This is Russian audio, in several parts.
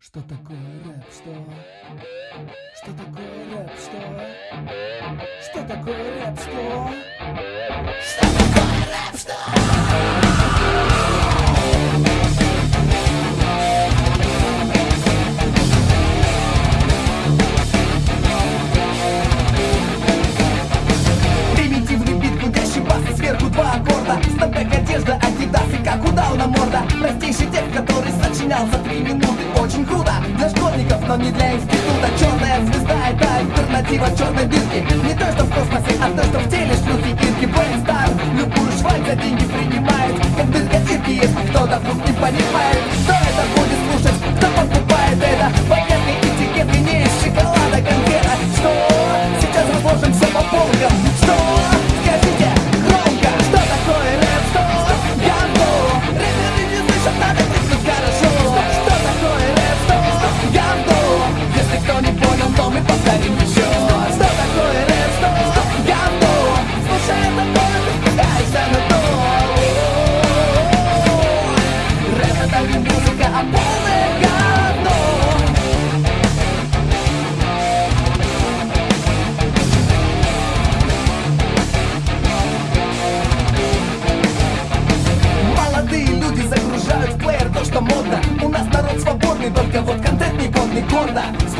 Что такое рэп, что? Что такое рэп, что? Что такое рэп, что? Что такое рэп, что? Сверху два аккорда Степек одежда, адидас и как удавна морда Простейший текст, который сочинял за три минуты. Очень круто для школьников, но не для института. Черная звезда это альтернатива черной дырки Не то, что в космосе, а то, что в теле шлюхи Ирки Брейнстар Любую шваль за деньги принимает. Как дырка Ирки, если кто-то вдруг не понимает Кто это будет слушать, кто покупает это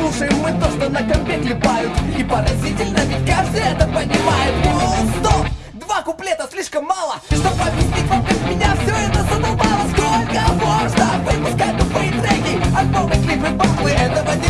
Слушаем мы то, что на компе клепают. И поразительно, ведь каждый это понимает. Воу, стоп! Два куплета слишком мало. Чтобы объяснить вам, как меня все это задолбало. Сколько можно выпускать тупые треки? Альбомы, клипы, батлы, этого дерьмища